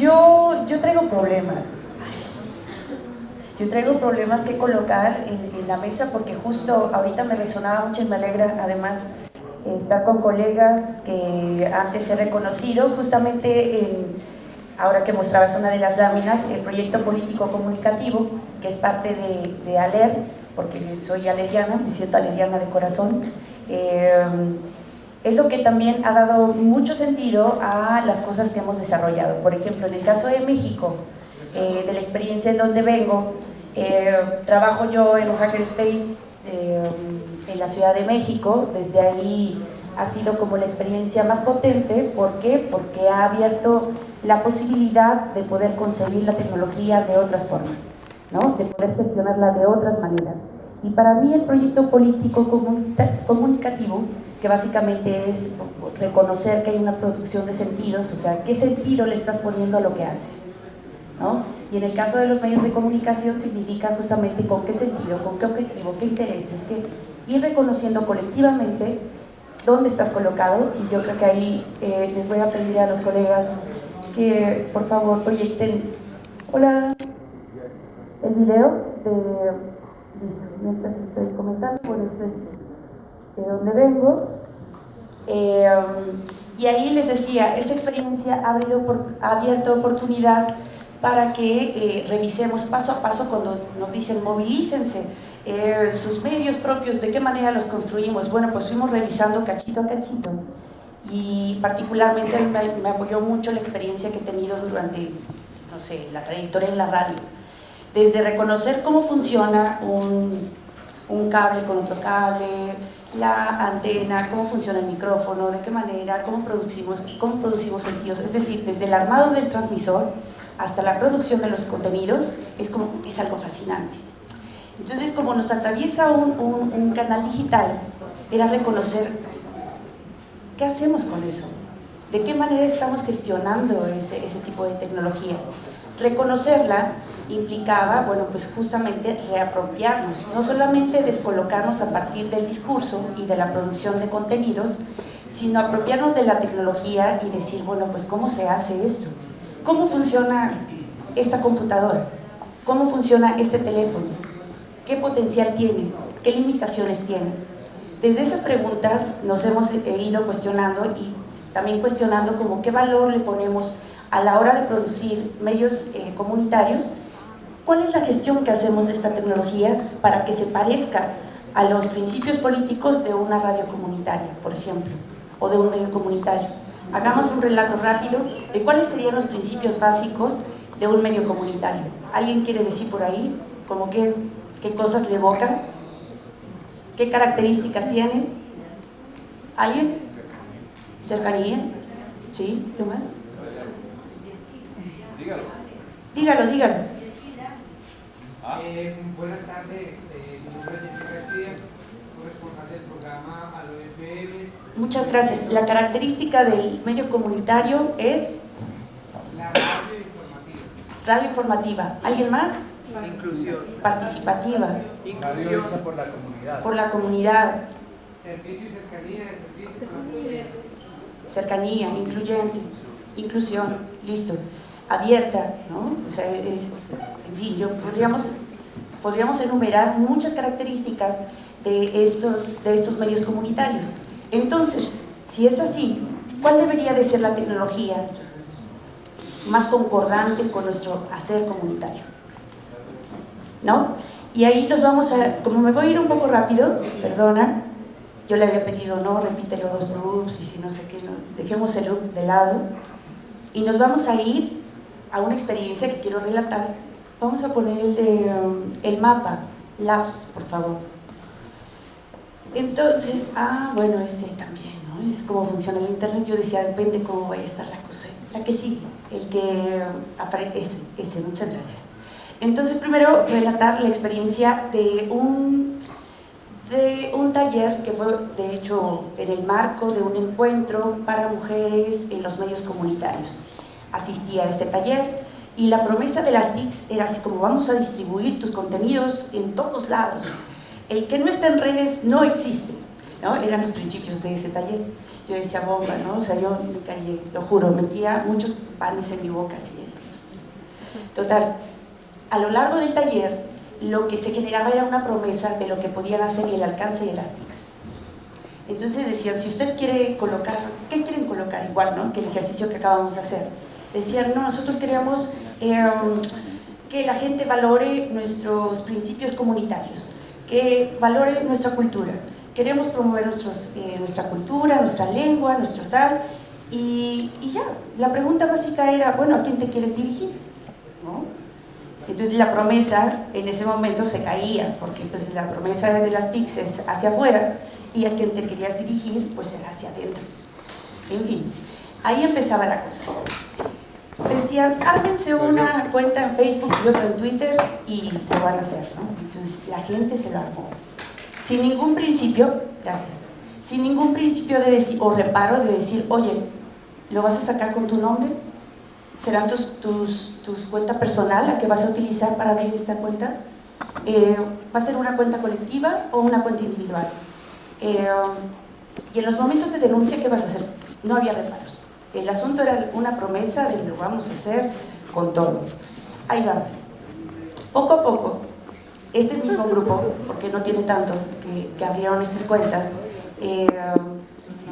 Yo, yo traigo problemas. Yo traigo problemas que colocar en, la mesa porque justo ahorita me resonaba mucho y me alegra además estar con colegas que antes he reconocido justamente en, ahora que mostrabas una de las láminas, el proyecto político comunicativo que es parte de, de ALER, porque soy aleriana, me siento aleriana de corazón, eh, es lo que también ha dado mucho sentido a las cosas que hemos desarrollado. Por ejemplo, en el caso de México, eh, de la experiencia en donde vengo, eh, trabajo yo en un hackerspace en la Ciudad de México, desde ahí ha sido como la experiencia más potente, ¿por qué? Porque ha abierto la posibilidad de poder concebir la tecnología de otras formas, ¿no? de poder gestionarla de otras maneras. Y para mí el proyecto político comunicativo, que básicamente es reconocer que hay una producción de sentidos, o sea, qué sentido le estás poniendo a lo que haces. ¿no? Y en el caso de los medios de comunicación significa justamente con qué sentido, con qué objetivo, qué intereses, que ir reconociendo colectivamente dónde estás colocado y yo creo que ahí eh, les voy a pedir a los colegas que por favor proyecten hola el video de Mientras estoy comentando, bueno, esto es de donde vengo. Eh, y ahí les decía, esta experiencia ha, abierto oportunidad para que eh, revisemos paso a paso cuando nos dicen movilícense, eh, sus medios propios, de qué manera los construimos. Bueno, pues fuimos revisando cachito a cachito y particularmente me, me apoyó mucho la experiencia que he tenido durante, no sé, la trayectoria en la radio desde reconocer cómo funciona un, un, cable con otro cable, la antena, cómo funciona el micrófono, de qué manera, cómo producimos, cómo producimos sentidos, es decir, desde el armado del transmisor hasta la producción de los contenidos, es, algo fascinante. Entonces, como nos atraviesa un, un, un canal digital, era reconocer qué hacemos con eso, de qué manera estamos gestionando ese, ese tipo de tecnología. Reconocerla implicaba, bueno, pues justamente reapropiarnos, no solamente descolocarnos a partir del discurso y de la producción de contenidos, sino apropiarnos de la tecnología y decir, bueno, pues ¿cómo se hace esto? ¿Cómo funciona esta computadora? ¿Cómo funciona este teléfono? ¿Qué potencial tiene? ¿Qué limitaciones tiene? Desde esas preguntas nos hemos ido cuestionando y también cuestionando como qué valor le ponemos a la hora de producir medios eh, comunitarios ¿Cuál es la gestión que hacemos de esta tecnología para que se parezca a los principios políticos de una radio comunitaria, por ejemplo, o de un medio comunitario? Hagamos un relato rápido de cuáles serían los principios básicos de un medio comunitario. ¿Alguien quiere decir por ahí? ¿Cómo qué, qué cosas le evocan? ¿Qué características tienen? ¿Alguien? ¿Cercanía? ¿Sí? ¿Qué más? Dígalo. Dígalo, dígalo. Eh, buenas tardes, eh, mi nombre es Jessica García, responsable del programa Alo FM. Muchas gracias. La característica del medio comunitario es... La radio informativa. Radio informativa. ¿Alguien más? Inclusión. Participativa. Inclusión. por la comunidad. Por la comunidad. Servicio y cercanía. Servicio incluyente. Cercanía, incluyente. Inclusión. Listo. Abierta, ¿no? O sea, es, yo, podríamos, enumerar muchas características de estos, medios comunitarios. Entonces, si es así, ¿cuál debería de ser la tecnología más concordante con nuestro hacer comunitario? ¿No? Y ahí nos vamos a, como me voy a ir un poco rápido, perdona, yo le había pedido, no, repítelo dos loops y si no sé qué, no, dejemos el loop de lado y nos vamos a ir a una experiencia que quiero relatar Vamos a poner el, de, um, el mapa, Labs, por favor. Entonces, ah, bueno, este también, ¿no? Es cómo funciona el internet. Yo decía, depende cómo vaya a estar la cosa. La que sí, el que aparece, ese, ese, muchas gracias. Entonces, primero, relatar la experiencia de un, de un taller que fue, de hecho, en el marco de un encuentro para mujeres en los medios comunitarios. Asistí a este taller y la promesa de las TICs era así como vamos a distribuir tus contenidos en todos lados. El que no está en redes no existe. ¿no? Eran los principios de ese taller. yo decía bomba, ¿no? O sea, yo me callé, lo juro, metía muchos panes en mi boca así. Total, a lo largo del taller, lo que se generaba era una promesa de lo que podían hacer y el alcance de las TICs. Entonces decían, si usted quiere colocar, ¿qué quieren colocar? Igual, ¿no? Que el ejercicio que acabamos de hacer. Decían, no, nosotros queremos em, que la gente valore nuestros principios comunitarios, que valore nuestra cultura. Queremos promover eh, nuestra cultura, nuestra lengua, nuestro tal, y, ya. La pregunta básica era, bueno, ¿a quién te quieres dirigir? Entonces la promesa en ese momento se caía, porque pues, la promesa de las TICs es hacia afuera, y a quien te querías dirigir, pues era hacia adentro. En fin, ahí empezaba la cosa. Decían, ármense una cuenta en Facebook y otra en Twitter y lo van a hacer, ¿no? Entonces la gente se lo armó. Sin ningún principio, gracias, sin ningún principio de decir, o reparo de decir, oye, ¿lo vas a sacar con tu nombre? ¿Serán tus, tus, tus cuenta personal la que vas a utilizar para abrir esta cuenta? Eh, ¿Va a ser una cuenta colectiva o una cuenta individual? Eh, y en los momentos de denuncia, ¿qué vas a hacer? No había reparos. El asunto era una promesa de lo vamos a hacer con todo. Ahí va. Poco a poco, este mismo grupo, porque no tiene tanto que, abrieron estas cuentas, eh,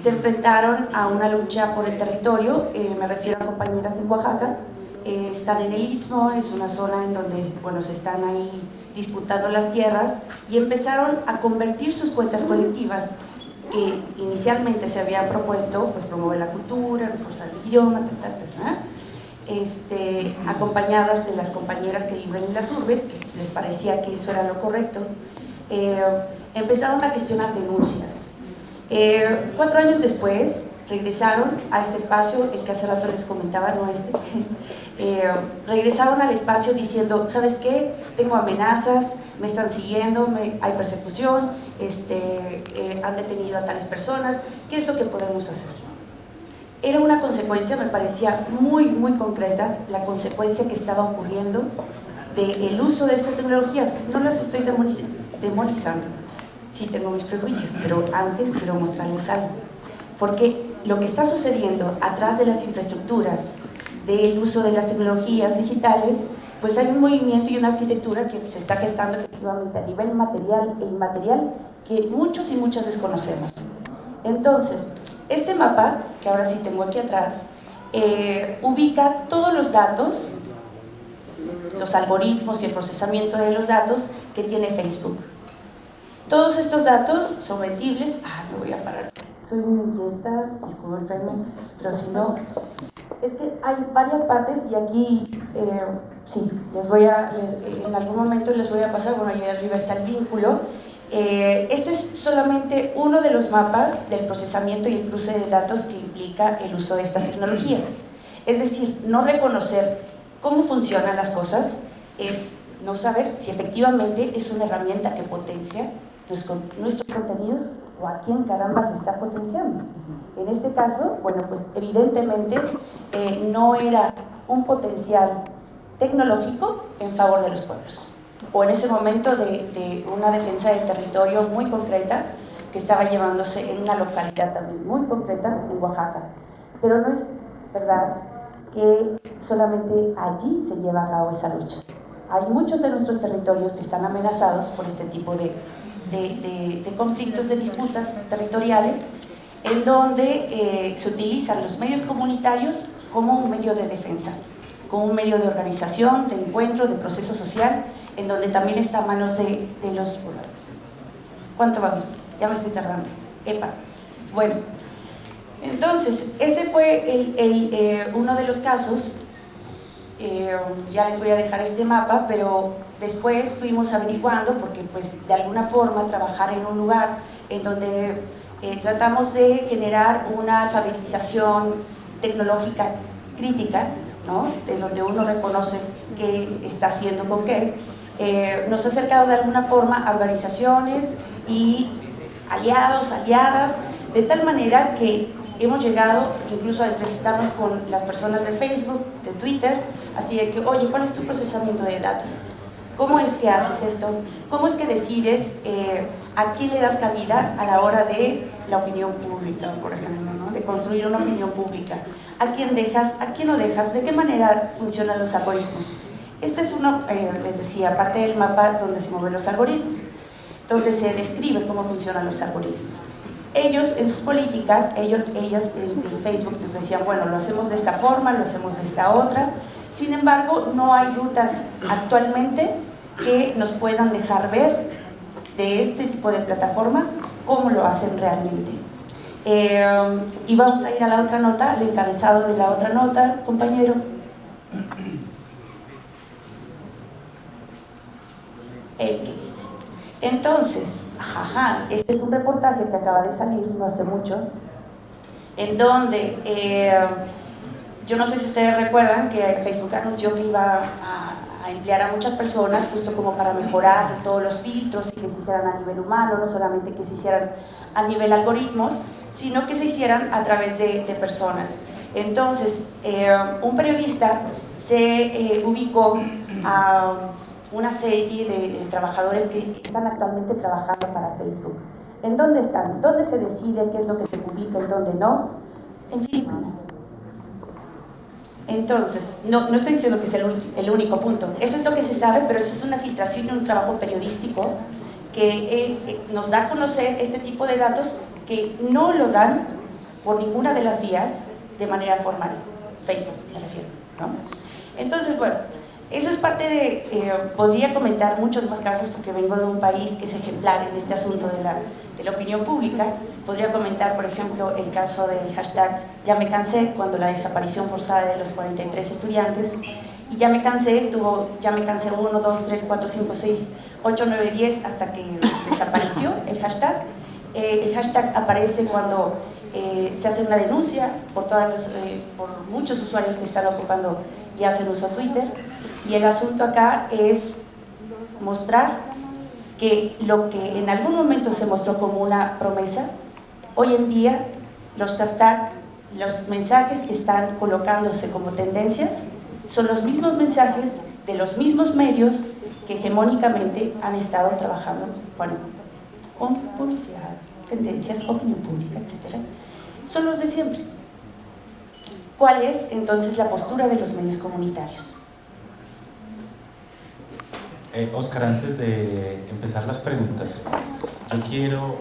se enfrentaron a una lucha por el territorio, eh, me refiero a compañeras en Oaxaca, eh, están en el Istmo, es una zona en donde bueno, se están ahí disputando las tierras y empezaron a convertir sus cuentas colectivas que inicialmente se habían propuesto pues, promover la cultura, reforzar el idioma, tal, Este, acompañadas de las compañeras que viven en las urbes, que les parecía que eso era lo correcto, eh, empezaron a gestionar denuncias. Eh, cuatro años después, regresaron a este espacio, el que hace rato les comentaba, no este, eh, regresaron al espacio diciendo, ¿sabes qué? Tengo amenazas, me están siguiendo, me, hay persecución, este, eh, han detenido a tales personas, ¿qué es lo que podemos hacer? Era una consecuencia, me parecía muy, muy concreta, la consecuencia que estaba ocurriendo del uso de estas tecnologías. No las estoy demonizando, sí tengo mis prejuicios, pero antes quiero mostrarles algo. Porque lo que está sucediendo atrás de las infraestructuras, del uso de las tecnologías digitales, pues hay un movimiento y una arquitectura que se está gestando efectivamente a nivel material e inmaterial que muchos y muchas desconocemos. Entonces, este mapa, que ahora sí tengo aquí atrás, eh, ubica todos los datos, los algoritmos y el procesamiento de los datos que tiene Facebook. Todos estos datos son vendibles, ah, me voy a parar soy muy inquieta, disculpenme, pero si no, es que hay varias partes y aquí, eh, sí, les voy a, en algún momento les voy a pasar, bueno, ahí arriba está el vínculo. Eh, este es solamente uno de los mapas del procesamiento y el cruce de datos que implica el uso de estas tecnologías. Es decir, no reconocer cómo funcionan las cosas es no saber si efectivamente es una herramienta que potencia nuestros contenidos o a quién caramba se está potenciando. En este caso, bueno, pues evidentemente eh, no era un potencial tecnológico en favor de los pueblos, o en ese momento de, de, una defensa del territorio muy concreta que estaba llevándose en una localidad también muy concreta en Oaxaca. Pero no es verdad que solamente allí se lleva a cabo esa lucha. Hay muchos de nuestros territorios que están amenazados por este tipo de, de, de, conflictos, de disputas territoriales, en donde eh, se utilizan los medios comunitarios como un medio de defensa, como un medio de organización, de encuentro, de proceso social, en donde también está a manos de, de los pobladores. ¿Cuánto vamos? Ya me estoy tardando. Epa. Bueno, entonces, ese fue el, el, eh, uno de los casos. Eh, ya les voy a dejar este mapa, pero Después fuimos averiguando, porque pues de alguna forma trabajar en un lugar en donde eh, tratamos de generar una alfabetización tecnológica crítica, ¿no? de donde uno reconoce qué está haciendo con qué, eh, nos ha acercado de alguna forma a organizaciones y aliados, aliadas, de tal manera que hemos llegado incluso a entrevistarnos con las personas de Facebook, de Twitter, así de que, oye, ¿cuál es tu procesamiento de datos? ¿Cómo es que haces esto? ¿Cómo es que decides eh, a quién le das cabida a la hora de la opinión pública, por ejemplo, ¿no? construir una opinión pública. ¿A quién dejas? ¿A quién no dejas? ¿De qué manera funcionan los algoritmos? Este es uno, eh, les decía, parte del mapa donde se mueven los algoritmos, donde se describe cómo funcionan los algoritmos. Ellos en sus políticas, ellos, ellas en, Facebook nos decían, bueno, lo hacemos de esta forma, lo hacemos de esta otra, sin embargo, no hay rutas actualmente que nos puedan dejar ver de este tipo de plataformas cómo lo hacen realmente. Eh, y vamos a ir a la otra nota, al encabezado de la otra nota, compañero. Entonces, ajá, este es un reportaje que acaba de salir no hace mucho, en donde, eh, yo no sé si ustedes recuerdan que Facebook anunció que iba a, emplear a muchas personas justo como para mejorar todos los filtros y que se hicieran a nivel humano, no solamente que se hicieran a nivel algoritmos, sino que se hicieran a través de, personas. Entonces, eh, un periodista se eh, ubicó a una serie de, trabajadores que están actualmente trabajando para Facebook. ¿En dónde están? ¿Dónde se decide qué es lo que se publica y dónde no? En Filipinas. Entonces, no, no estoy diciendo que sea el, único punto. Eso es lo que se sabe, pero eso es una filtración y un trabajo periodístico que eh, eh, nos da a conocer este tipo de datos que no lo dan por ninguna de las vías de manera formal. Facebook, me refiero. ¿no? Entonces, bueno, eso es parte de, eh, podría comentar muchos más casos porque vengo de un país que es ejemplar en este asunto de la, opinión pública. Podría comentar, por ejemplo, el caso del hashtag Ya me cansé, cuando la desaparición forzada de los 43 estudiantes. Y Ya me cansé, tuvo Ya me cansé 1, 2, 3, 4, 5, 6, 8, 9, 10, hasta que desapareció el hashtag. Eh, el hashtag aparece cuando eh, se hace una denuncia por, todos los, por muchos usuarios que están ocupando y hacen uso Twitter. Y el asunto acá es mostrar que lo que en algún momento se mostró como una promesa, hoy en día los mensajes que están colocándose como tendencias, son los mismos mensajes de los mismos medios que hegemónicamente han estado trabajando bueno, con publicidad, tendencias, opinión pública, etc. Son los de siempre. ¿Cuál es entonces la postura de los medios comunitarios? Eh, Oscar, antes de empezar las preguntas, yo quiero